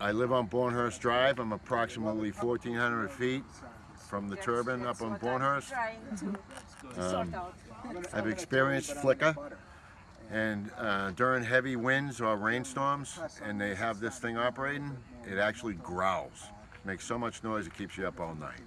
I live on Bornhurst Drive. I'm approximately 1,400 feet from the turbine up on Bornhurst. Um, I've experienced flicker and uh, during heavy winds or rainstorms and they have this thing operating, it actually growls. Makes so much noise it keeps you up all night.